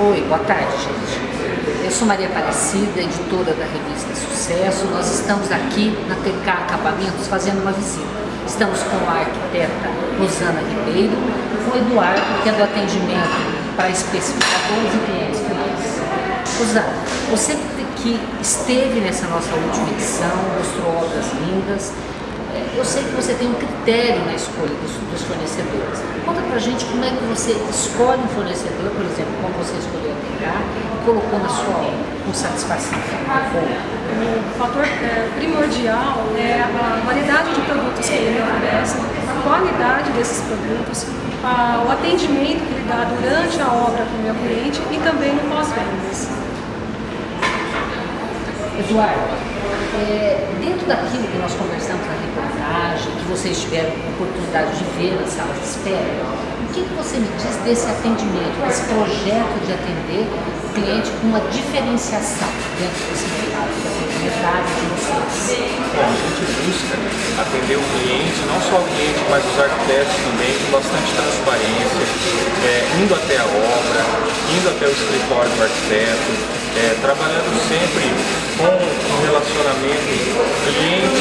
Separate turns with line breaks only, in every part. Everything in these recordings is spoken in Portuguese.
Oi, boa tarde, gente. Eu sou Maria Aparecida, editora da revista Sucesso. Nós estamos aqui na TK Acabamentos fazendo uma visita. Estamos com a arquiteta Rosana Ribeiro, com o Eduardo, que é do atendimento para especificadores e clientes finais. Rosana, você que esteve nessa nossa última edição, mostrou obras lindas, eu sei que você tem um critério na escolha dos, dos fornecedores. Conta pra gente como é que você escolhe um fornecedor, por exemplo, como você escolheu a TK e colocou na sua obra com satisfação.
O fator é, primordial é a qualidade de produtos que ele me oferece, a qualidade desses produtos, a, o atendimento que ele dá durante a obra para o meu cliente e também no pós-vendas.
Eduardo, é, dentro daquilo que nós conversamos na reportagem, que vocês tiveram oportunidade de ver nas salas de espera, o que, que você me diz desse atendimento, desse projeto de atender o cliente com uma diferenciação dentro desse mercado, mercado de vocês?
Bom, a gente busca atender o cliente, não só o cliente, mas os arquitetos também, com bastante transparência, é, indo até a obra, indo até o escritório do arquiteto, é, trabalhando sempre com um relacionamento cliente,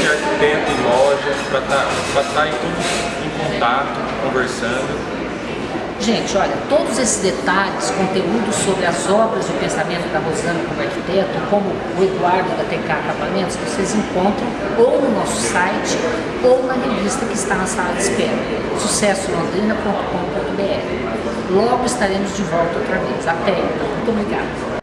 e loja, para estar tá, tá todos em contato, conversando.
Gente, olha, todos esses detalhes, conteúdos sobre as obras e o pensamento da Rosana como arquiteto, como o Eduardo da TK Acabamentos, vocês encontram ou no nosso site ou na revista que está na sala de espera, sucessolondrina.com.br. Logo estaremos de volta outra vez. Até, então. Muito obrigada.